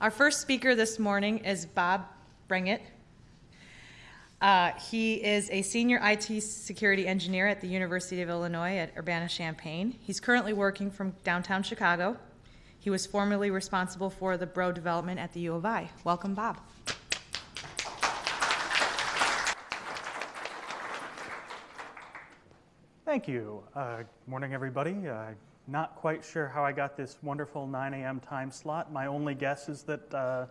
Our first speaker this morning is Bob Brengett. Uh, he is a senior IT security engineer at the University of Illinois at Urbana-Champaign. He's currently working from downtown Chicago. He was formerly responsible for the Bro development at the U of I. Welcome, Bob. Thank you. Uh, morning, everybody. Uh, not quite sure how I got this wonderful 9 a.m. time slot. My only guess is that uh,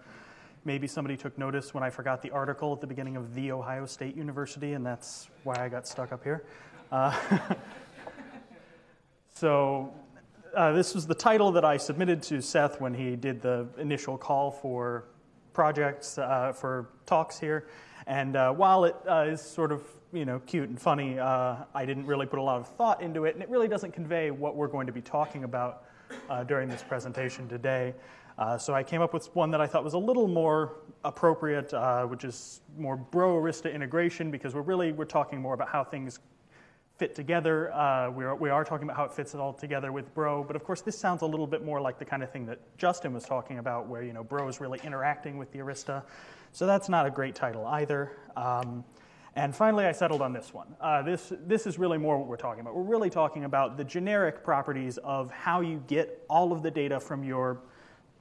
maybe somebody took notice when I forgot the article at the beginning of The Ohio State University, and that's why I got stuck up here. Uh, so, uh, this was the title that I submitted to Seth when he did the initial call for projects, uh, for talks here. And uh, while it is sort of you know, cute and funny. Uh, I didn't really put a lot of thought into it, and it really doesn't convey what we're going to be talking about uh, during this presentation today. Uh, so I came up with one that I thought was a little more appropriate, uh, which is more Bro Arista integration, because we're really we're talking more about how things fit together. Uh, we, are, we are talking about how it fits it all together with Bro, but of course this sounds a little bit more like the kind of thing that Justin was talking about, where you know Bro is really interacting with the Arista. So that's not a great title either. Um, and finally, I settled on this one. Uh, this, this is really more what we're talking about. We're really talking about the generic properties of how you get all of the data from your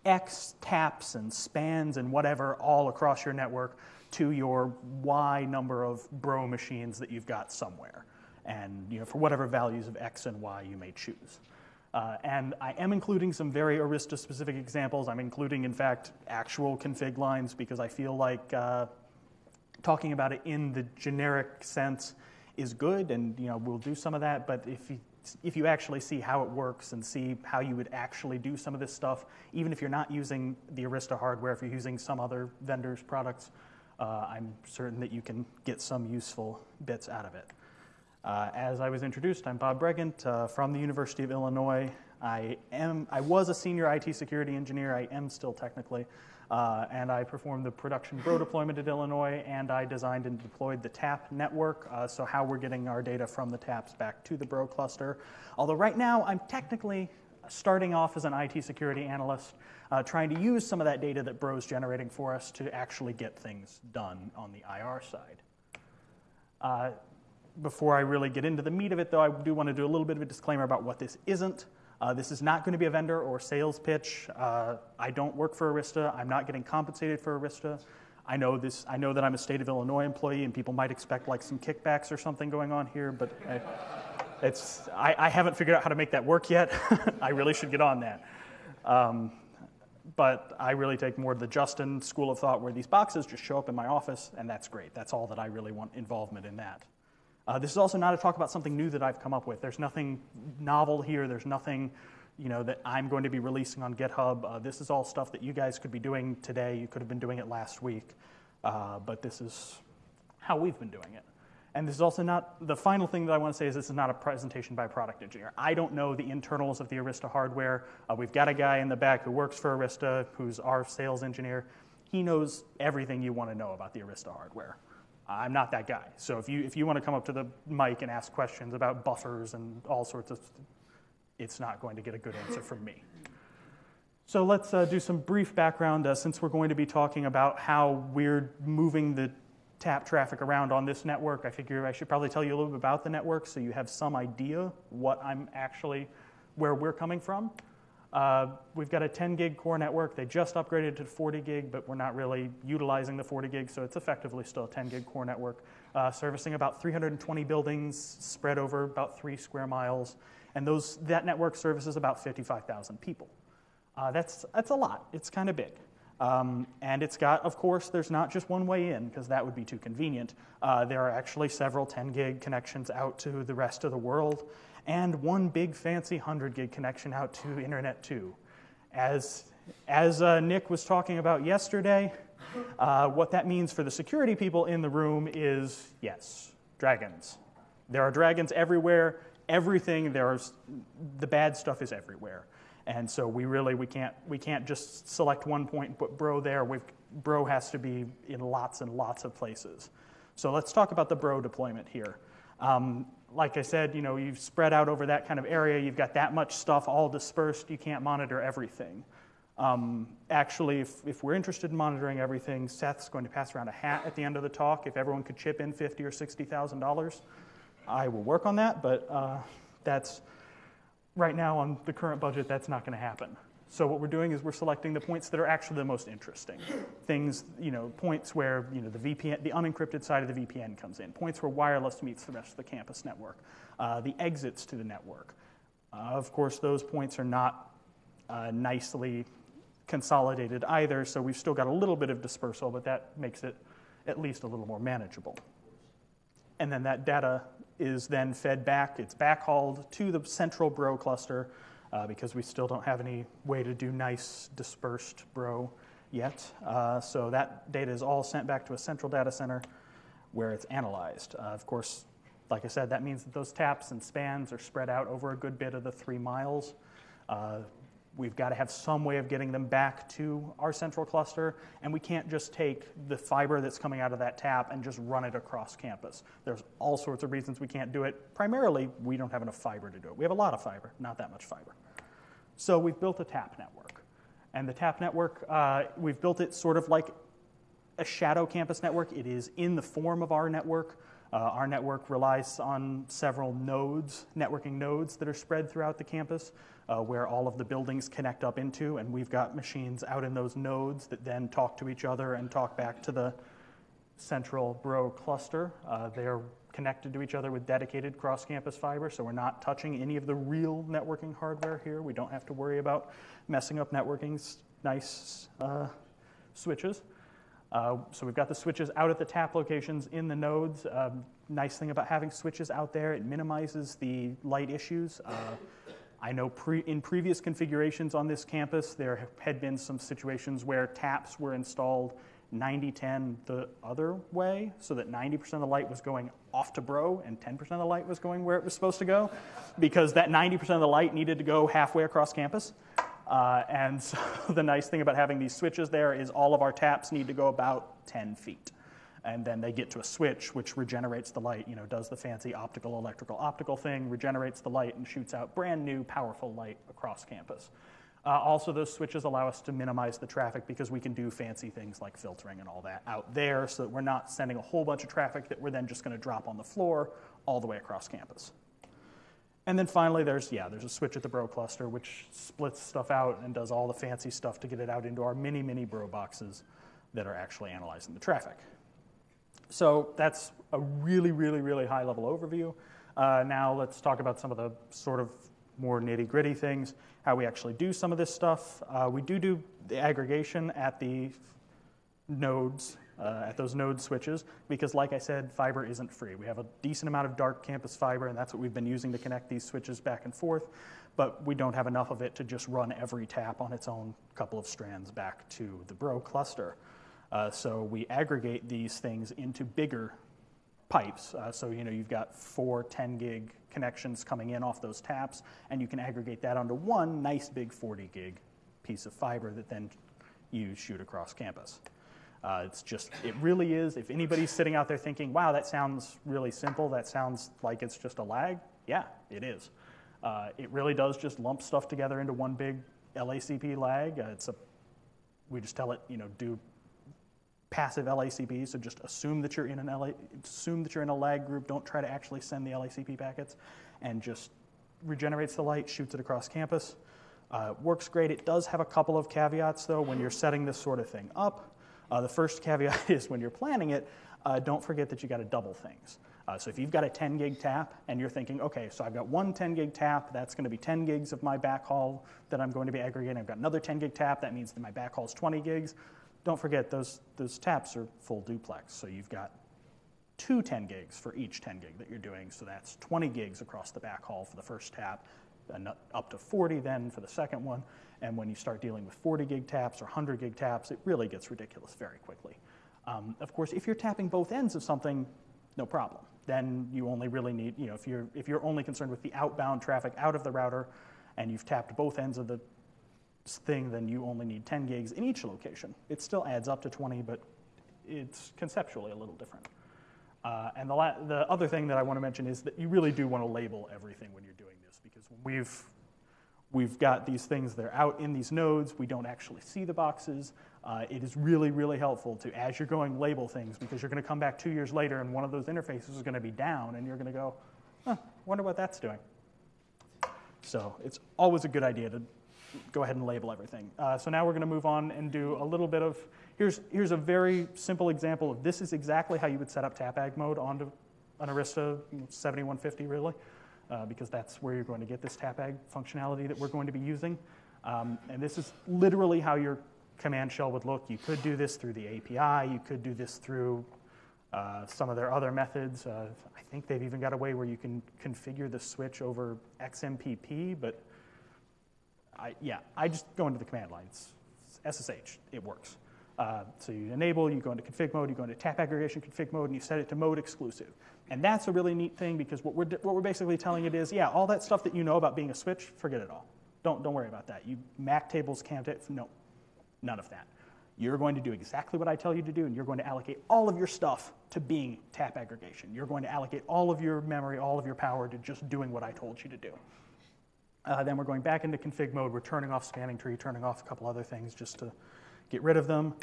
X taps and spans and whatever all across your network to your Y number of bro machines that you've got somewhere. And you know, for whatever values of X and Y you may choose. Uh, and I am including some very Arista specific examples. I'm including, in fact, actual config lines because I feel like uh, talking about it in the generic sense is good, and you know we'll do some of that. But if you if you actually see how it works and see how you would actually do some of this stuff, even if you're not using the Arista hardware, if you're using some other vendor's products, uh, I'm certain that you can get some useful bits out of it. Uh, as I was introduced, I'm Bob Brengett uh, from the University of Illinois. I am I was a senior IT security engineer. I am still technically. Uh, and I performed the production Bro deployment at Illinois, and I designed and deployed the TAP network, uh, so how we're getting our data from the TAPs back to the Bro cluster. Although right now I'm technically starting off as an IT security analyst, uh, trying to use some of that data that Bro's generating for us to actually get things done on the IR side. Uh, before I really get into the meat of it, though, I do want to do a little bit of a disclaimer about what this isn't. Uh, this is not going to be a vendor or sales pitch. Uh, I don't work for Arista. I'm not getting compensated for Arista. I know this. I know that I'm a state of Illinois employee, and people might expect like some kickbacks or something going on here, but I, it's. I, I, haven't figured out how to make that work yet. I really should get on that. Um, but I really take more of the Justin school of thought, where these boxes just show up in my office, and that's great. That's all that I really want involvement in that. Uh, this is also not a talk about something new that I've come up with. There's nothing novel here. There's nothing you know, that I'm going to be releasing on GitHub. Uh, this is all stuff that you guys could be doing today. You could have been doing it last week. Uh, but this is how we've been doing it. And this is also not, the final thing that I want to say is this is not a presentation by a product engineer. I don't know the internals of the Arista hardware. Uh, we've got a guy in the back who works for Arista, who's our sales engineer. He knows everything you want to know about the Arista hardware. I'm not that guy. So if you, if you want to come up to the mic and ask questions about buffers and all sorts of, it's not going to get a good answer from me. So let's uh, do some brief background uh, since we're going to be talking about how we're moving the tap traffic around on this network. I figure I should probably tell you a little bit about the network so you have some idea what I'm actually, where we're coming from. Uh, we've got a 10 gig core network. They just upgraded to 40 gig, but we're not really utilizing the 40 gig, so it's effectively still a 10 gig core network, uh, servicing about 320 buildings spread over about three square miles. And those, that network services about 55,000 people. Uh, that's, that's a lot. It's kind of big. Um, and it's got, of course, there's not just one way in, because that would be too convenient. Uh, there are actually several 10 gig connections out to the rest of the world and one big fancy 100 gig connection out to Internet 2. As, as uh, Nick was talking about yesterday, uh, what that means for the security people in the room is yes, dragons. There are dragons everywhere. Everything there's the bad stuff is everywhere, and so we really we can't we can't just select one point put bro there. We've, bro has to be in lots and lots of places. So let's talk about the bro deployment here. Um, like I said, you know, you've spread out over that kind of area. You've got that much stuff all dispersed. You can't monitor everything. Um, actually, if, if we're interested in monitoring everything, Seth's going to pass around a hat at the end of the talk. If everyone could chip in fifty or sixty thousand dollars, I will work on that. But uh, that's right now on the current budget. That's not going to happen. So what we're doing is we're selecting the points that are actually the most interesting. Things, you know, points where you know the VPN, the unencrypted side of the VPN comes in. Points where wireless meets the rest of the campus network. Uh, the exits to the network. Uh, of course, those points are not uh, nicely consolidated either, so we've still got a little bit of dispersal, but that makes it at least a little more manageable. And then that data is then fed back, it's backhauled to the central Bro cluster uh, because we still don't have any way to do nice dispersed Bro yet. Uh, so that data is all sent back to a central data center where it's analyzed. Uh, of course, like I said, that means that those taps and spans are spread out over a good bit of the three miles. Uh, we've got to have some way of getting them back to our central cluster, and we can't just take the fiber that's coming out of that tap and just run it across campus. There's all sorts of reasons we can't do it. Primarily, we don't have enough fiber to do it. We have a lot of fiber, not that much fiber. So we've built a tap network. And the tap network, uh, we've built it sort of like a shadow campus network. It is in the form of our network. Uh, our network relies on several nodes, networking nodes that are spread throughout the campus, uh, where all of the buildings connect up into, and we've got machines out in those nodes that then talk to each other and talk back to the central Bro cluster. Uh, they're connected to each other with dedicated cross-campus fiber, so we're not touching any of the real networking hardware here. We don't have to worry about messing up networking's nice uh, switches. Uh, so we've got the switches out at the tap locations in the nodes. Um, nice thing about having switches out there, it minimizes the light issues. Uh, I know pre- in previous configurations on this campus, there had been some situations where taps were installed 90 10 the other way, so that 90% of the light was going off to Bro and 10% of the light was going where it was supposed to go, because that 90% of the light needed to go halfway across campus. Uh, and so the nice thing about having these switches there is all of our taps need to go about 10 feet. And then they get to a switch which regenerates the light, you know, does the fancy optical, electrical, optical thing, regenerates the light, and shoots out brand new, powerful light across campus. Uh, also, those switches allow us to minimize the traffic because we can do fancy things like filtering and all that out there so that we're not sending a whole bunch of traffic that we're then just going to drop on the floor all the way across campus. And then finally, there's, yeah, there's a switch at the Bro cluster which splits stuff out and does all the fancy stuff to get it out into our mini, mini Bro boxes that are actually analyzing the traffic. So that's a really, really, really high level overview. Uh, now let's talk about some of the sort of more nitty gritty things, how we actually do some of this stuff. Uh, we do do the aggregation at the nodes, uh, at those node switches, because like I said, fiber isn't free. We have a decent amount of dark campus fiber, and that's what we've been using to connect these switches back and forth, but we don't have enough of it to just run every tap on its own couple of strands back to the Bro cluster. Uh, so we aggregate these things into bigger pipes. Uh, so you know you've got four 10 gig connections coming in off those taps, and you can aggregate that onto one nice big 40 gig piece of fiber that then you shoot across campus. Uh, it's just, it really is. If anybody's sitting out there thinking, wow, that sounds really simple, that sounds like it's just a lag, yeah, it is. Uh, it really does just lump stuff together into one big LACP lag. Uh, it's a, we just tell it, you know, do passive LACP, so just assume that you're in an LA, assume that you're in a lag group. Don't try to actually send the LACP packets, and just regenerates the light, shoots it across campus. Uh, works great. It does have a couple of caveats though when you're setting this sort of thing up. Uh, the first caveat is when you're planning it, uh, don't forget that you got to double things. Uh, so if you've got a 10 gig tap and you're thinking, okay, so I've got one 10 gig tap, that's going to be 10 gigs of my backhaul that I'm going to be aggregating. I've got another 10 gig tap, that means that my backhaul is 20 gigs. Don't forget, those, those taps are full duplex. So you've got two 10 gigs for each 10 gig that you're doing. So that's 20 gigs across the backhaul for the first tap, and up to 40 then for the second one. And when you start dealing with 40 gig taps or 100 gig taps, it really gets ridiculous very quickly. Um, of course, if you're tapping both ends of something, no problem. Then you only really need, you know, if you're, if you're only concerned with the outbound traffic out of the router and you've tapped both ends of the thing, then you only need 10 gigs in each location. It still adds up to 20, but it's conceptually a little different. Uh, and the, the other thing that I want to mention is that you really do want to label everything when you're doing this because we've We've got these things that are out in these nodes. We don't actually see the boxes. Uh, it is really, really helpful to, as you're going, label things because you're going to come back two years later and one of those interfaces is going to be down and you're going to go, huh, wonder what that's doing. So it's always a good idea to go ahead and label everything. Uh, so now we're going to move on and do a little bit of, here's, here's a very simple example of this is exactly how you would set up TAPAG mode onto an Arista 7150 really, uh, because that's where you're going to get this TAPAG functionality that we're going to be using. Um, and this is literally how your command shell would look. You could do this through the API. You could do this through uh, some of their other methods. Uh, I think they've even got a way where you can configure the switch over XMPP, but I, yeah, I just go into the command lines. SSH, it works. Uh, so you enable, you go into config mode, you go into tap aggregation config mode, and you set it to mode exclusive. And that's a really neat thing because what we're, what we're basically telling it is, yeah, all that stuff that you know about being a switch, forget it all. Don't, don't worry about that. You MAC tables, can't it? No, none of that. You're going to do exactly what I tell you to do, and you're going to allocate all of your stuff to being tap aggregation. You're going to allocate all of your memory, all of your power to just doing what I told you to do. Uh, then we're going back into config mode. We're turning off spanning tree, turning off a couple other things just to get rid of them.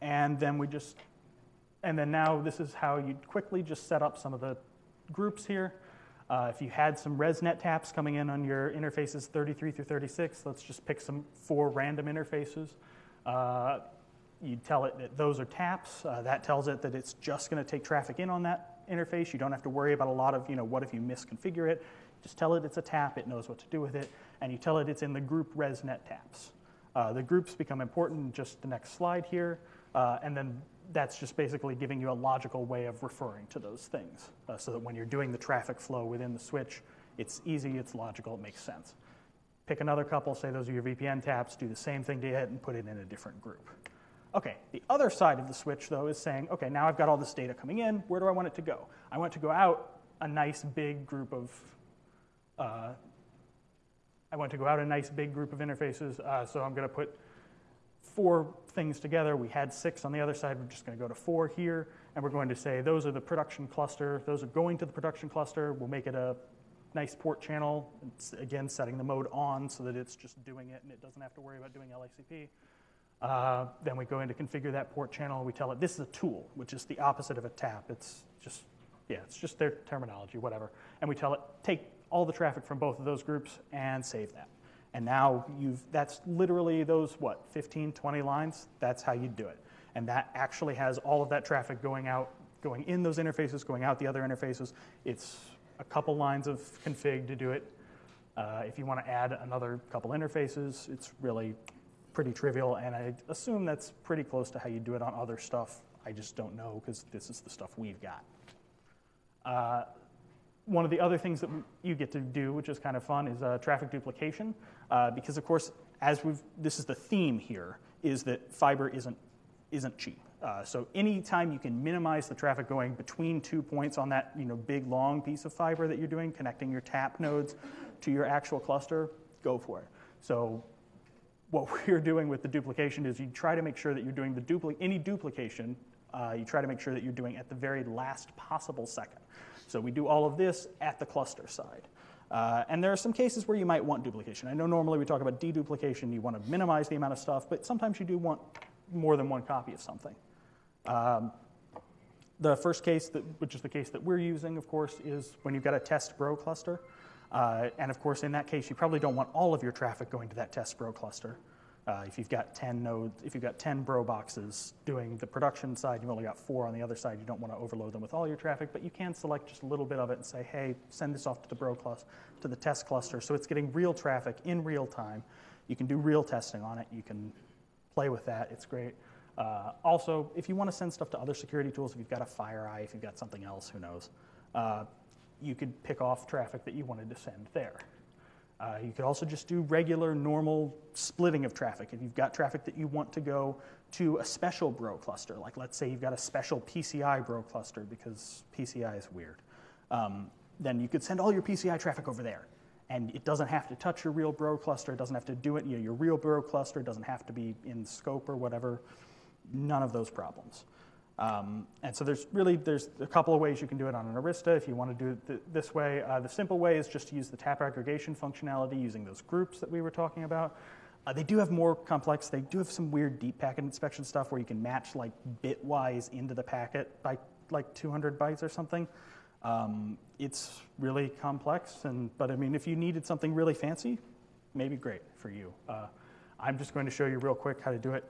And then we just, and then now this is how you quickly just set up some of the groups here. Uh, if you had some ResNet taps coming in on your interfaces 33 through 36, let's just pick some four random interfaces. Uh, you tell it that those are taps. Uh, that tells it that it's just going to take traffic in on that interface. You don't have to worry about a lot of, you know, what if you misconfigure it. Just tell it it's a tap, it knows what to do with it, and you tell it it's in the group ResNet taps. Uh, the groups become important just the next slide here, uh, and then that's just basically giving you a logical way of referring to those things uh, so that when you're doing the traffic flow within the switch, it's easy, it's logical, it makes sense. Pick another couple, say those are your VPN taps, do the same thing to it and put it in a different group. Okay, the other side of the switch though is saying, okay, now I've got all this data coming in, where do I want it to go? I want it to go out a nice big group of, uh, I want to go out a nice big group of interfaces, uh, so I'm gonna put four things together. We had six on the other side, we're just gonna go to four here, and we're going to say those are the production cluster, those are going to the production cluster, we'll make it a nice port channel. It's, again, setting the mode on so that it's just doing it and it doesn't have to worry about doing LACP. Uh, then we go in to configure that port channel. We tell it this is a tool, which is the opposite of a tap. It's just, yeah, it's just their terminology, whatever. And we tell it take all the traffic from both of those groups and save that. And now you've, that's literally those, what, 15, 20 lines? That's how you do it. And that actually has all of that traffic going out, going in those interfaces, going out the other interfaces. It's a couple lines of config to do it. Uh, if you want to add another couple interfaces, it's really pretty trivial, and I assume that's pretty close to how you do it on other stuff. I just don't know because this is the stuff we've got. Uh, one of the other things that you get to do, which is kind of fun, is uh, traffic duplication, uh, because of course, as we've this is the theme here, is that fiber isn't isn't cheap. Uh, so anytime you can minimize the traffic going between two points on that you know, big long piece of fiber that you're doing, connecting your tap nodes to your actual cluster, go for it. So what we're doing with the duplication is you try to make sure that you're doing the dupli- any duplication, uh, you try to make sure that you're doing at the very last possible second. So we do all of this at the cluster side. Uh, and there are some cases where you might want duplication. I know normally we talk about deduplication, you want to minimize the amount of stuff, but sometimes you do want more than one copy of something. Um, the first case, that, which is the case that we're using, of course, is when you've got a test bro cluster. Uh, and of course, in that case, you probably don't want all of your traffic going to that test bro cluster. Uh, if you've got 10 nodes, if you've got 10 bro boxes doing the production side, you've only got four on the other side. You don't want to overload them with all your traffic, but you can select just a little bit of it and say, hey, send this off to the bro cluster, to the test cluster, so it's getting real traffic in real time. You can do real testing on it. You can play with that. It's great. Uh, also, if you want to send stuff to other security tools, if you've got a FireEye, if you've got something else, who knows, uh, you could pick off traffic that you wanted to send there. Uh, you could also just do regular, normal splitting of traffic. If you've got traffic that you want to go to a special bro cluster, like let's say you've got a special PCI bro cluster because PCI is weird, um, then you could send all your PCI traffic over there. And it doesn't have to touch your real bro cluster. It doesn't have to do it. You know, your real bro cluster doesn't have to be in scope or whatever none of those problems. Um, and so there's really there's a couple of ways you can do it on an Arista. If you want to do it th- this way, uh, the simple way is just to use the tap aggregation functionality using those groups that we were talking about. Uh, they do have more complex. They do have some weird deep packet inspection stuff where you can match like bitwise into the packet by like 200 bytes or something. Um, it's really complex, and but I mean, if you needed something really fancy, maybe great for you. Uh, I'm just going to show you real quick how to do it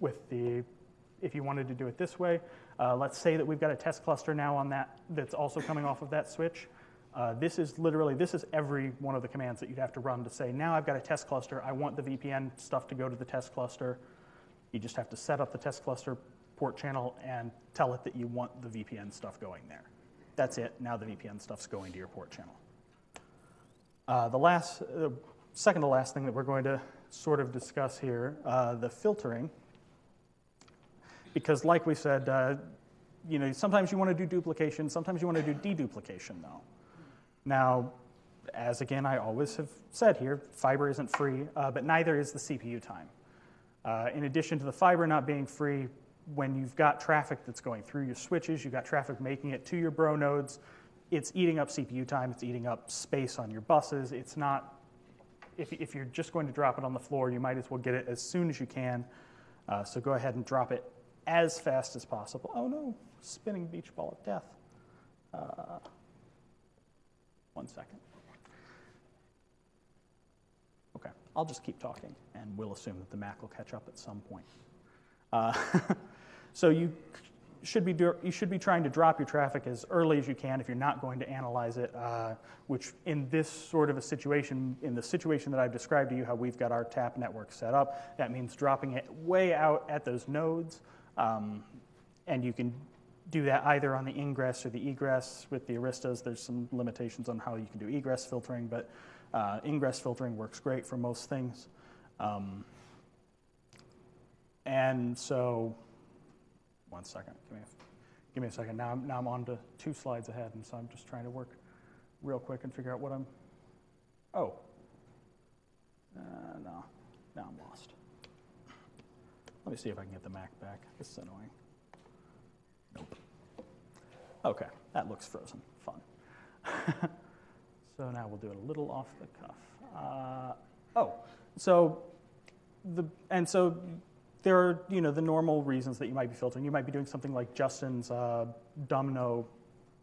with the. If you wanted to do it this way, uh, let's say that we've got a test cluster now on that that's also coming off of that switch. Uh, this is literally, this is every one of the commands that you'd have to run to say, now I've got a test cluster, I want the VPN stuff to go to the test cluster. You just have to set up the test cluster port channel and tell it that you want the VPN stuff going there. That's it, now the VPN stuff's going to your port channel. Uh, the last, uh, second to last thing that we're going to sort of discuss here, uh, the filtering. Because like we said, uh, you know, sometimes you want to do duplication, sometimes you want to do deduplication though. Now, as again I always have said here, fiber isn't free, uh, but neither is the CPU time. Uh, in addition to the fiber not being free, when you've got traffic that's going through your switches, you've got traffic making it to your bro nodes, it's eating up CPU time, it's eating up space on your buses. It's not, if, if you're just going to drop it on the floor, you might as well get it as soon as you can. Uh, so go ahead and drop it as fast as possible. Oh no, spinning beach ball of death. Uh, one second. Okay, I'll just keep talking, and we'll assume that the Mac will catch up at some point. Uh, so you should be you should be trying to drop your traffic as early as you can if you're not going to analyze it. Uh, which in this sort of a situation, in the situation that I've described to you, how we've got our tap network set up, that means dropping it way out at those nodes, um, and you can do that either on the ingress or the egress. With the Aristas, there's some limitations on how you can do egress filtering, but uh, ingress filtering works great for most things. Um, and so, one second, give me a, give me a second. Now I'm, now I'm on to two slides ahead, and so I'm just trying to work real quick and figure out what I'm, oh, uh, no, now I'm lost. Let me see if I can get the Mac back. This is annoying. Nope. Okay, that looks frozen. Fun. so now we'll do it a little off the cuff. Uh, oh, so the and so there are you know the normal reasons that you might be filtering. You might be doing something like Justin's uh, Dumbno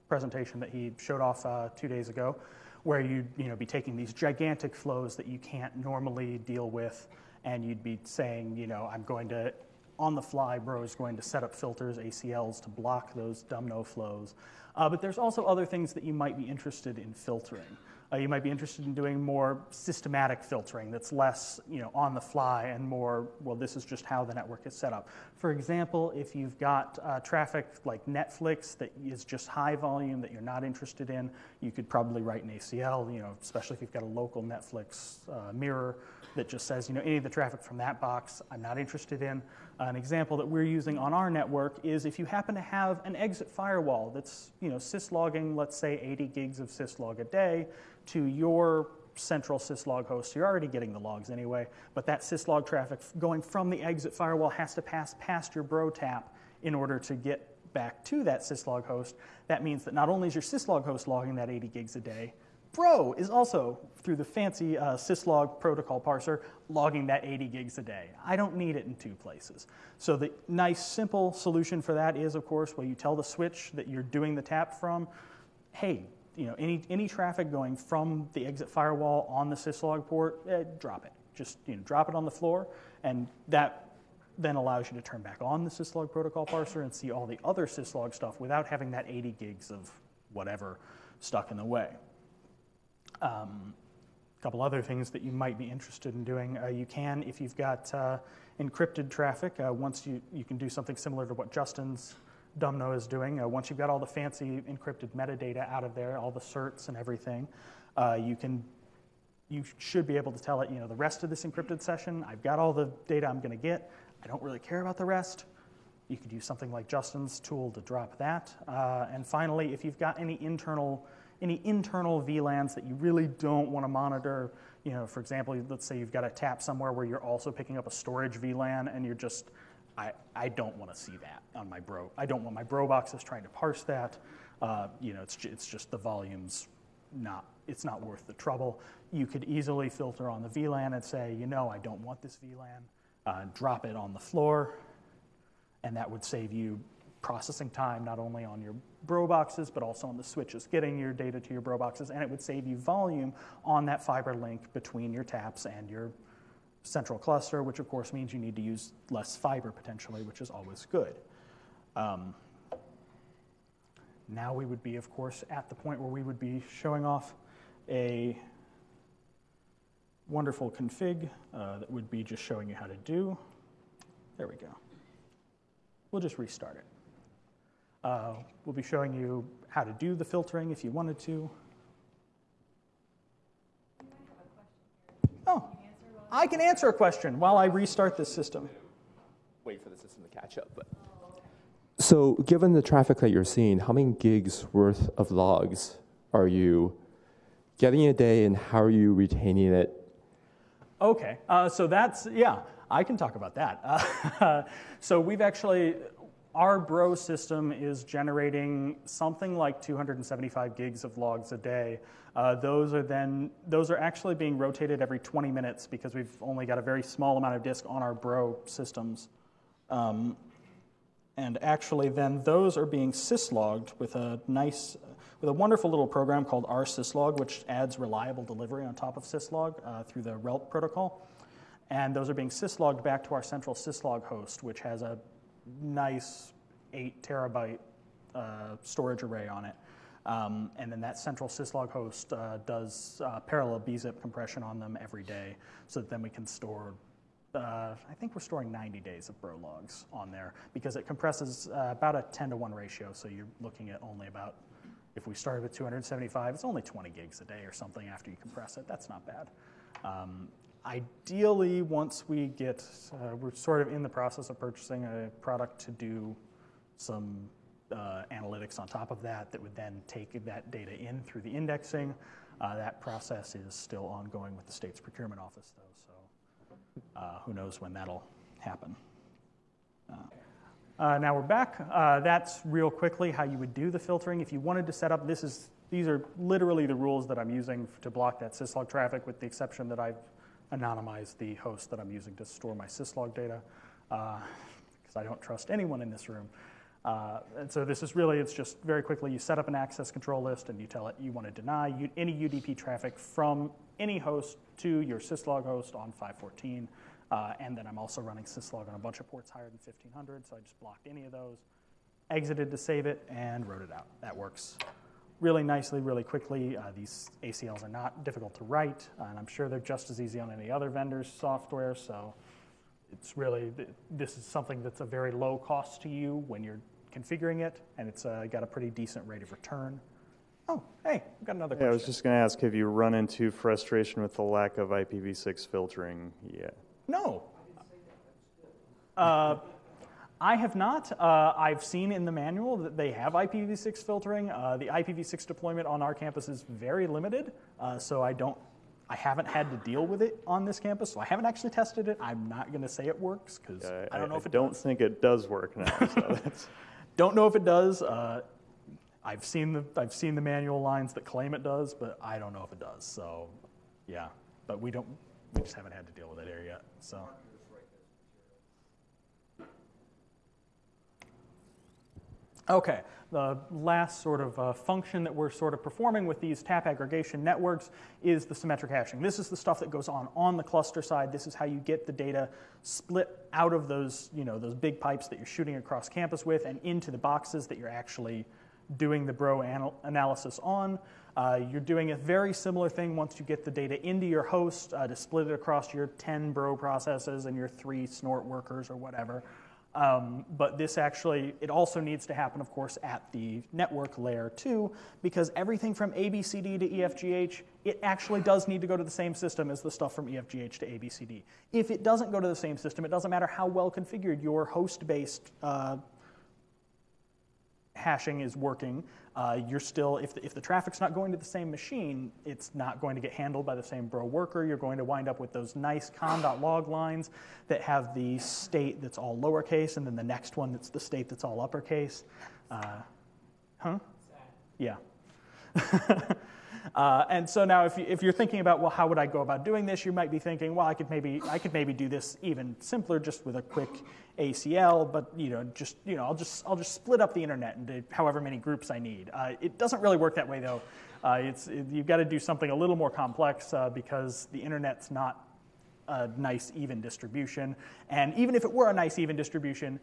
presentation that he showed off uh, two days ago, where you'd you know be taking these gigantic flows that you can't normally deal with, and you'd be saying you know I'm going to on the fly, Bro is going to set up filters, ACLs to block those Dumbno flows. Uh, but there's also other things that you might be interested in filtering. Uh, you might be interested in doing more systematic filtering that's less you know, on the fly and more, well, this is just how the network is set up. For example, if you've got uh, traffic like Netflix that is just high volume that you're not interested in, you could probably write an ACL, you know, especially if you've got a local Netflix uh, mirror that just says, you know, any of the traffic from that box I'm not interested in. Uh, an example that we're using on our network is if you happen to have an exit firewall that's, you know, syslogging, let's say 80 gigs of syslog a day to your central syslog host. You're already getting the logs anyway, but that syslog traffic going from the exit firewall has to pass past your bro tap in order to get back to that syslog host. That means that not only is your syslog host logging that 80 gigs a day, Bro is also, through the fancy uh, syslog protocol parser, logging that 80 gigs a day. I don't need it in two places. So the nice, simple solution for that is, of course, well, you tell the switch that you're doing the tap from, hey, you know, any, any traffic going from the exit firewall on the syslog port, eh, drop it. Just you know, drop it on the floor, and that then allows you to turn back on the syslog protocol parser and see all the other syslog stuff without having that 80 gigs of whatever stuck in the way. Um, a couple other things that you might be interested in doing. Uh, you can, if you've got uh, encrypted traffic, uh, once you, you can do something similar to what Justin's Dumbno is doing. Uh, once you've got all the fancy encrypted metadata out of there, all the certs and everything, uh, you can you should be able to tell it, you know, the rest of this encrypted session, I've got all the data I'm going to get. I don't really care about the rest. You could use something like Justin's tool to drop that. Uh, and finally, if you've got any internal any internal VLANs that you really don't want to monitor. You know, for example, let's say you've got a tap somewhere where you're also picking up a storage VLAN and you're just, I, I don't want to see that on my bro. I don't want my bro boxes trying to parse that. Uh, you know, it's, it's just the volumes not, it's not worth the trouble. You could easily filter on the VLAN and say, you know, I don't want this VLAN, uh, drop it on the floor, and that would save you processing time not only on your bro boxes but also on the switches getting your data to your bro boxes and it would save you volume on that fiber link between your taps and your central cluster which of course means you need to use less fiber potentially which is always good. Um, now we would be of course at the point where we would be showing off a wonderful config uh, that would be just showing you how to do. There we go. We'll just restart it. Uh, we'll be showing you how to do the filtering if you wanted to. Oh, I can answer a question while I restart this system. wait for the system to catch up. But so, given the traffic that you're seeing, how many gigs worth of logs are you getting a day, and how are you retaining it? Okay, uh, so that's, yeah, I can talk about that. Uh, so we've actually, our Bro system is generating something like 275 gigs of logs a day. Uh, those are then, those are actually being rotated every 20 minutes because we've only got a very small amount of disk on our Bro systems. Um, and actually then those are being syslogged with a nice, with a wonderful little program called rsyslog, which adds reliable delivery on top of syslog uh, through the RELP protocol. And those are being syslogged back to our central syslog host, which has a nice eight terabyte uh, storage array on it. Um, and then that central syslog host uh, does uh, parallel bzip compression on them every day so that then we can store uh, I think we're storing 90 days of bro logs on there because it compresses uh, about a 10 to 1 ratio. So you're looking at only about, if we started with 275, it's only 20 gigs a day or something after you compress it. That's not bad. Um, ideally, once we get, uh, we're sort of in the process of purchasing a product to do some uh, analytics on top of that that would then take that data in through the indexing. Uh, that process is still ongoing with the state's procurement office, though. So uh, who knows when that'll happen. Uh, uh, now we're back. That's real quickly how you would do the filtering. If you wanted to set up, this is, these are literally the rules that I'm using to block that syslog traffic with the exception that I've anonymized the host that I'm using to store my syslog data because I don't trust anyone in this room. Uh, and so this is really, it's just very quickly, you set up an access control list and you tell it you want to deny u- any UDP traffic from any host to your syslog host on 514. Uh, and then I'm also running syslog on a bunch of ports higher than 1500, so I just blocked any of those, exited to save it, and wrote it out. That works really nicely, really quickly. Uh, these ACLs are not difficult to write, and I'm sure they're just as easy on any other vendor's software, so it's really, this is something that's a very low cost to you when you're configuring it, and it's uh, got a pretty decent rate of return. Oh, hey, we've got another Yeah, I was just going to ask, have you run into frustration with the lack of IPv6 filtering yet? No. Uh, I have not. Uh, I've seen in the manual that they have IPv6 filtering. Uh, the IPv6 deployment on our campus is very limited, uh, so I don't. I haven't had to deal with it on this campus, so I haven't actually tested it. I'm not going to say it works because Uh, I don't know if it don't does. think it does work now. So Don't know if it does. Uh, I've seen the I've seen the manual lines that claim it does, but I don't know if it does. So, yeah. But we don't. We just haven't had to deal with that area yet. So. Okay, the last sort of uh, function that we're sort of performing with these tap aggregation networks is the symmetric hashing. This is the stuff that goes on on the cluster side. This is how you get the data split out of those, you know, those big pipes that you're shooting across campus with and into the boxes that you're actually doing the bro anal- analysis on. Uh, you're doing a very similar thing once you get the data into your host uh, to split it across your 10 bro processes and your three snort workers or whatever. Um, but this actually, it also needs to happen, of course, at the network layer too, because everything from ABCD to EFGH, it actually does need to go to the same system as the stuff from EFGH to ABCD. If it doesn't go to the same system, it doesn't matter how well configured your host based uh, hashing is working, uh, you're still, if the, if the traffic's not going to the same machine, it's not going to get handled by the same bro worker. You're going to wind up with those nice conn.log lines that have the state that's all lowercase and then the next one that's the state that's all uppercase. Uh, huh? Yeah. Uh, and so now, if, you, if you're thinking about, well, how would I go about doing this? You might be thinking, well, I could maybe I could maybe do this even simpler, just with a quick ACL. But you know, just you know, I'll just I'll just split up the internet into however many groups I need. Uh, it doesn't really work that way, though. Uh, it's it, you've got to do something a little more complex uh, because the internet's not a nice even distribution. And even if it were a nice even distribution,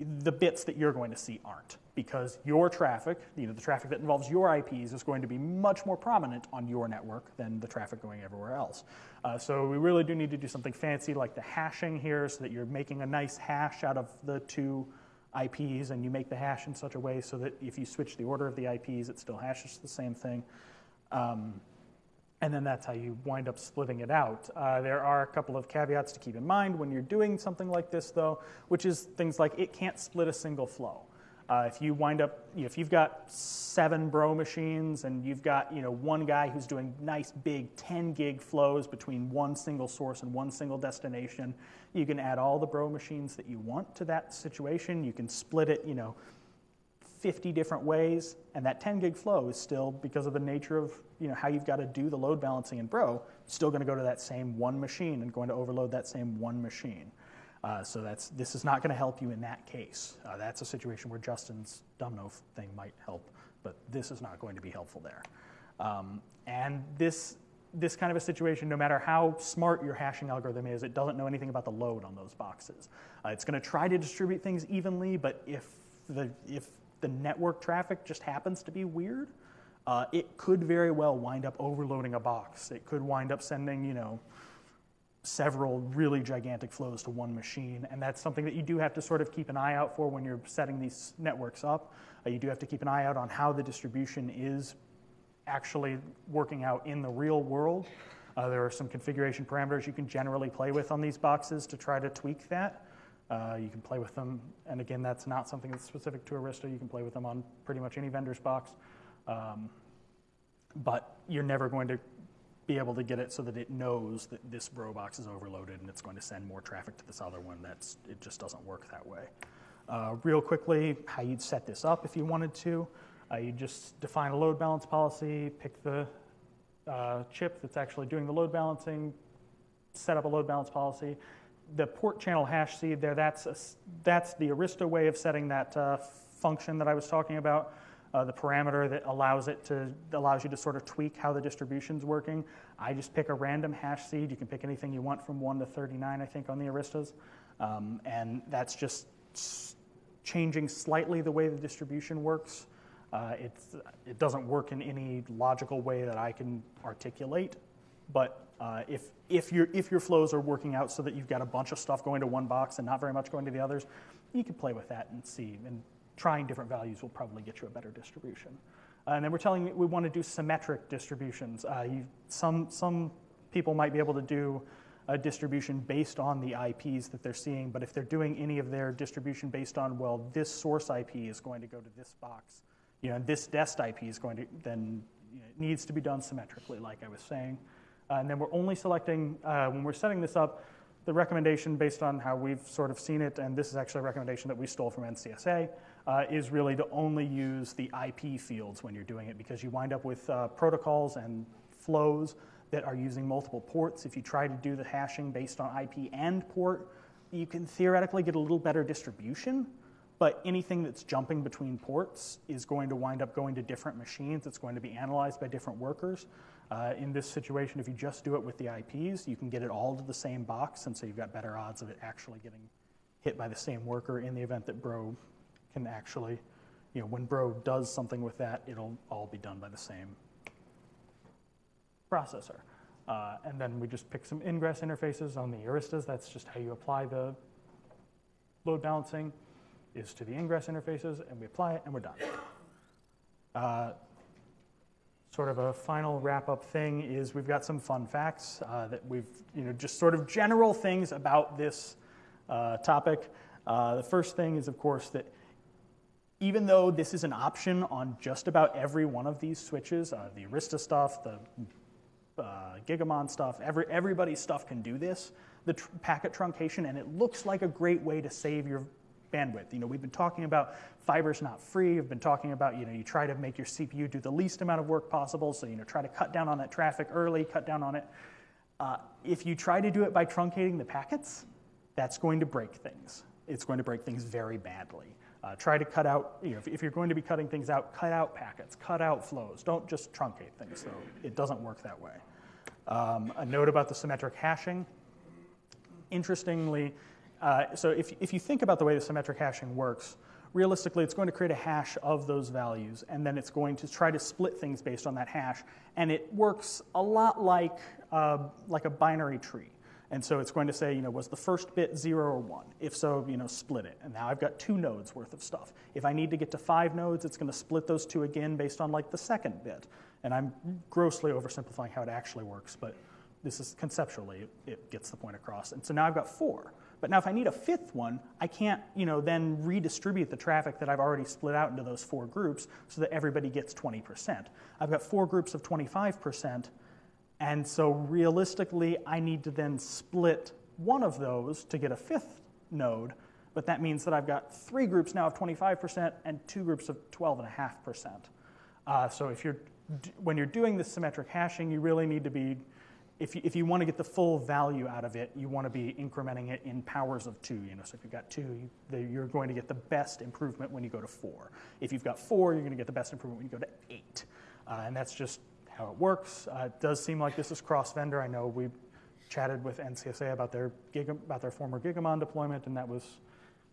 the bits that you're going to see aren't because your traffic, you know, the traffic that involves your IPs is going to be much more prominent on your network than the traffic going everywhere else. Uh, so we really do need to do something fancy like the hashing here so that you're making a nice hash out of the two IPs and you make the hash in such a way so that if you switch the order of the IPs, it still hashes the same thing. Um, and then that's how you wind up splitting it out. Uh, there are a couple of caveats to keep in mind when you're doing something like this, though, which is things like it can't split a single flow. Uh, if you wind up, if you've got seven bro machines and you've got you know one guy who's doing nice big 10 gig flows between one single source and one single destination, you can add all the bro machines that you want to that situation. You can split it, you know, 50 different ways, and that 10 gig flow is still, because of the nature of you know, how you've got to do the load balancing in Bro, still going to go to that same one machine and going to overload that same one machine. Uh, so that's, this is not going to help you in that case. Uh, that's a situation where Justin's Dumbno thing might help, but this is not going to be helpful there. Um, and this, this kind of a situation, no matter how smart your hashing algorithm is, it doesn't know anything about the load on those boxes. Uh, it's going to try to distribute things evenly, but if the, if the network traffic just happens to be weird, uh, it could very well wind up overloading a box. It could wind up sending, you know, several really gigantic flows to one machine. And that's something that you do have to sort of keep an eye out for when you're setting these networks up. Uh, you do have to keep an eye out on how the distribution is actually working out in the real world. Uh, there are some configuration parameters you can generally play with on these boxes to try to tweak that. Uh, you can play with them, and again, that's not something that's specific to Arista. You can play with them on pretty much any vendor's box. Um, but you're never going to be able to get it so that it knows that this bro box is overloaded and it's going to send more traffic to this other one. That's, it just doesn't work that way. Uh, real quickly, how you'd set this up if you wanted to. Uh, you just define a load balance policy, pick the uh, chip that's actually doing the load balancing, set up a load balance policy, the port channel hash seed there, that's, a, that's the Arista way of setting that uh, function that I was talking about, uh, the parameter that allows it to, allows you to sort of tweak how the distribution's working. I just pick a random hash seed. You can pick anything you want from 1 to 39, I think, on the Aristas. Um, and that's just changing slightly the way the distribution works. Uh, it doesn't work in any logical way that I can articulate, but uh, if, if, your, if your flows are working out so that you've got a bunch of stuff going to one box and not very much going to the others, you can play with that and see. And trying different values will probably get you a better distribution. Uh, and then we're telling you we want to do symmetric distributions. Uh, you, some, some people might be able to do a distribution based on the IPs that they're seeing, but if they're doing any of their distribution based on, well, this source IP is going to go to this box, you know, this dest IP is going to, then you know, it needs to be done symmetrically, like I was saying. Uh, and then we're only selecting, uh, when we're setting this up, the recommendation based on how we've sort of seen it, and this is actually a recommendation that we stole from NCSA, uh, is really to only use the IP fields when you're doing it because you wind up with uh, protocols and flows that are using multiple ports. If you try to do the hashing based on IP and port, you can theoretically get a little better distribution, but anything that's jumping between ports is going to wind up going to different machines. It's going to be analyzed by different workers. Uh, in this situation, if you just do it with the IPs, you can get it all to the same box, and so you've got better odds of it actually getting hit by the same worker in the event that Bro can actually, you know, when Bro does something with that, it'll all be done by the same processor. Uh, and then we just pick some ingress interfaces on the Aristas. That's just how you apply the load balancing is to the ingress interfaces, and we apply it, and we're done. Uh, sort of a final wrap up thing is we've got some fun facts uh, that we've, you know, just sort of general things about this uh, topic. Uh, the first thing is, of course, that even though this is an option on just about every one of these switches, uh, the Arista stuff, the uh, Gigamon stuff, every, everybody's stuff can do this, the tr- packet truncation, and it looks like a great way to save your bandwidth. You know, we've been talking about fiber's not free. We've been talking about, you know, you try to make your CPU do the least amount of work possible. So, you know, try to cut down on that traffic early, cut down on it. Uh, if you try to do it by truncating the packets, that's going to break things. It's going to break things very badly. Uh, try to cut out, you know, if, if you're going to be cutting things out, cut out packets, cut out flows. Don't just truncate things, though. It doesn't work that way. Um, a note about the symmetric hashing. Interestingly, uh, so if, if you think about the way the symmetric hashing works, realistically, it's going to create a hash of those values, and then it's going to try to split things based on that hash. And it works a lot like, uh, like a binary tree. And so it's going to say, you know, was the first bit zero or one? If so, you know, split it. And now I've got two nodes worth of stuff. If I need to get to five nodes, it's going to split those two again based on like the second bit. And I'm grossly oversimplifying how it actually works, but this is conceptually, it, gets the point across. And so now I've got four. But now if I need a fifth one, I can't, you know, then redistribute the traffic that I've already split out into those four groups so that everybody gets 20%. I've got four groups of 25%, and so realistically, I need to then split one of those to get a fifth node, but that means that I've got three groups now of 25% and two groups of 12.5%. Uh, so if you're, when you're doing this symmetric hashing, you really need to be if you, if you want to get the full value out of it, you want to be incrementing it in powers of two. You know, so if you've got two, you, you're going to get the best improvement when you go to four. If you've got four, you're going to get the best improvement when you go to eight. Uh, and that's just how it works. Uh, it does seem like this is cross-vendor. I know we chatted with NCSA about their about their former Gigamon deployment, and that was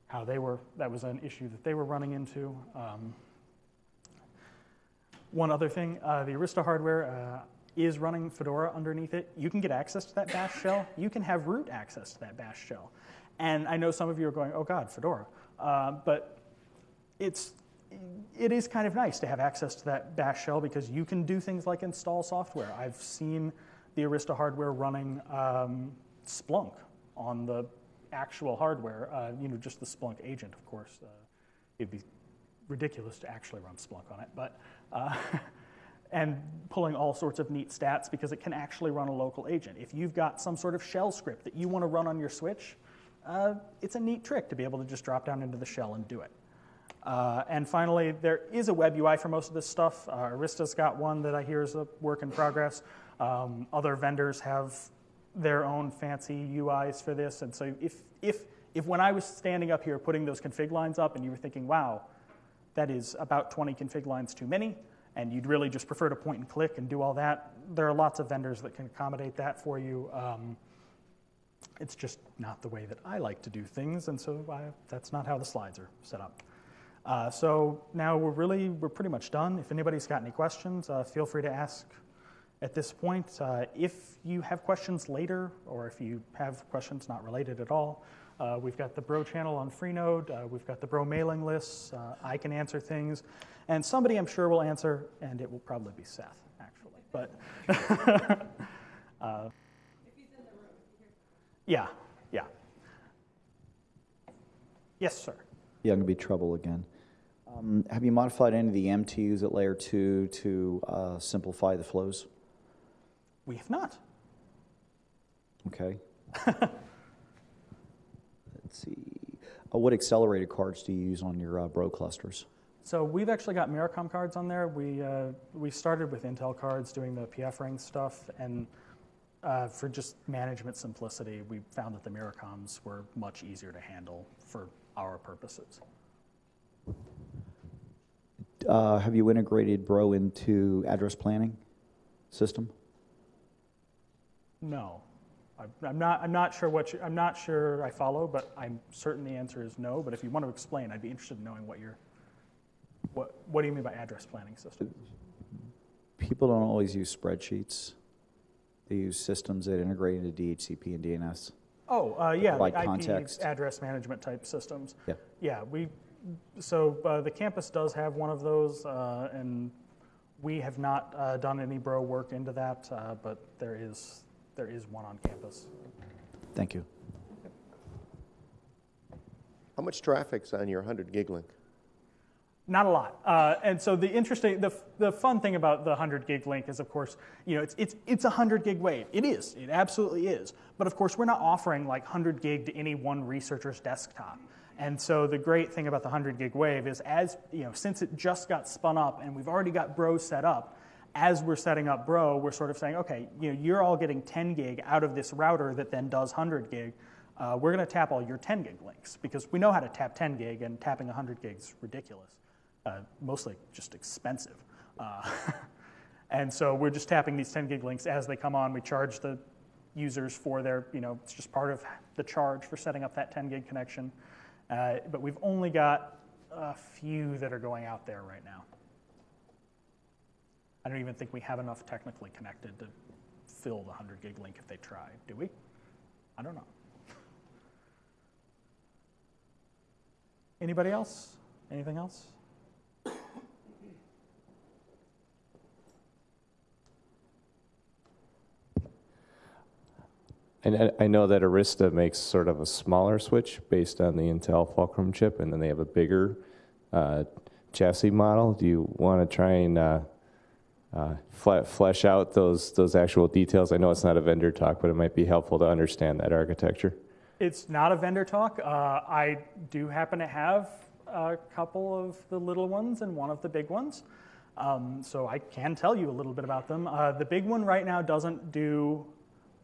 how they were. That was an issue that they were running into. Um, one other thing, uh, the Arista hardware uh, is running Fedora underneath it, you can get access to that bash shell. You can have root access to that bash shell. And I know some of you are going, oh God, Fedora. Uh, but it's, it is kind of nice to have access to that bash shell because you can do things like install software. I've seen the Arista hardware running um, Splunk on the actual hardware, uh, you know, just the Splunk agent, of course. Uh, it'd be ridiculous to actually run Splunk on it, but uh, and pulling all sorts of neat stats because it can actually run a local agent. If you've got some sort of shell script that you want to run on your switch, uh, it's a neat trick to be able to just drop down into the shell and do it. Uh, and finally, there is a web UI for most of this stuff. Uh, Arista's got one that I hear is a work in progress. Um, other vendors have their own fancy UIs for this. And so if, if, if when I was standing up here putting those config lines up and you were thinking, wow, that is about 20 config lines too many, and you'd really just prefer to point and click and do all that, there are lots of vendors that can accommodate that for you. Um, it's just not the way that I like to do things, and so I, that's not how the slides are set up. Uh, so now we're really, we're pretty much done. If anybody's got any questions, uh, feel free to ask at this point. Uh, if you have questions later, or if you have questions not related at all, uh, we've got the Bro channel on Freenode. Uh, we've got the Bro mailing lists. Uh, I can answer things. And somebody I'm sure will answer, and it will probably be Seth, actually. But yeah, yeah. Yes, sir. Yeah, I'm to be trouble again. Um, have you modified any of the MTUs at layer two to uh, simplify the flows? We have not. Okay. Let's see. Uh, what accelerated cards do you use on your uh, Bro clusters? So we've actually got Myricom cards on there. We, uh, we started with Intel cards doing the PF_RING stuff, and uh, for just management simplicity, we found that the Myricoms were much easier to handle for our purposes. Uh, have you integrated Bro into address planning system? No. I- I'm not, I'm not sure what you, I'm not sure I follow, but I'm certain the answer is no. But if you want to explain, I'd be interested in knowing what you're, what, what do you mean by address planning system? People don't always use spreadsheets. They use systems that integrate into DHCP and DNS. Oh, uh, yeah, Like IP context. address management type systems. Yeah. Yeah, we, so uh, the campus does have one of those, uh, and we have not uh, done any bro work into that, uh, but there is, there is one on campus. Thank you. How much traffic's on your 100 gig link? Not a lot. Uh, and so the interesting, the, the fun thing about the 100 gig link is, of course, you know, it's, it's, it's a 100 gig wave. It is. It absolutely is. But of course, we're not offering like 100 gig to any one researcher's desktop. And so the great thing about the 100 gig wave is as, you know, since it just got spun up and we've already got Bro set up, as we're setting up Bro, we're sort of saying, okay, you know, you're all getting 10 gig out of this router that then does 100 gig. Uh, we're going to tap all your 10 gig links because we know how to tap 10 gig and tapping 100 gig is ridiculous, uh, mostly just expensive. Uh, and so we're just tapping these 10 gig links as they come on. We charge the users for their, you know, it's just part of the charge for setting up that 10 gig connection. Uh, but we've only got a few that are going out there right now. I don't even think we have enough technically connected to fill the 100 gig link if they try. Do we? I don't know. Anybody else? Anything else? And I- know that Arista makes sort of a smaller switch based on the Intel Fulcrum chip, and then they have a bigger uh, chassis model. Do you want to try and uh, uh, flesh out those those actual details? I know it's not a vendor talk, but it might be helpful to understand that architecture. It's not a vendor talk. Uh, I do happen to have a couple of the little ones and one of the big ones. Um, so I can tell you a little bit about them. Uh, the big one right now doesn't do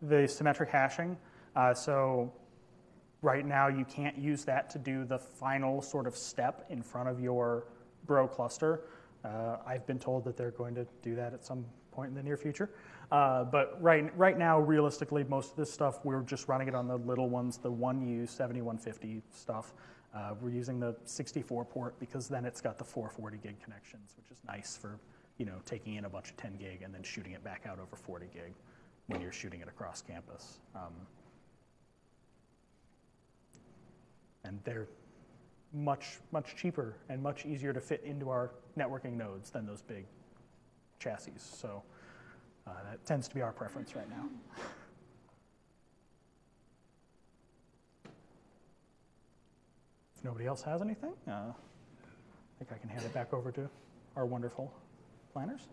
the symmetric hashing. Uh, so right now you can't use that to do the final sort of step in front of your bro cluster. Uh, I've been told that they're going to do that at some point in the near future. Uh, but right, right now, realistically, most of this stuff, we're just running it on the little ones, the 1U 7150 stuff. Uh, we're using the 64 port because then it's got the 440 gig connections, which is nice for you know taking in a bunch of 10 gig and then shooting it back out over 40 gig when you're shooting it across campus. Um, and they're much, much cheaper and much easier to fit into our networking nodes than those big chassis. So uh, that tends to be our preference right now. If nobody else has anything, uh, I think I can hand it back over to our wonderful planners.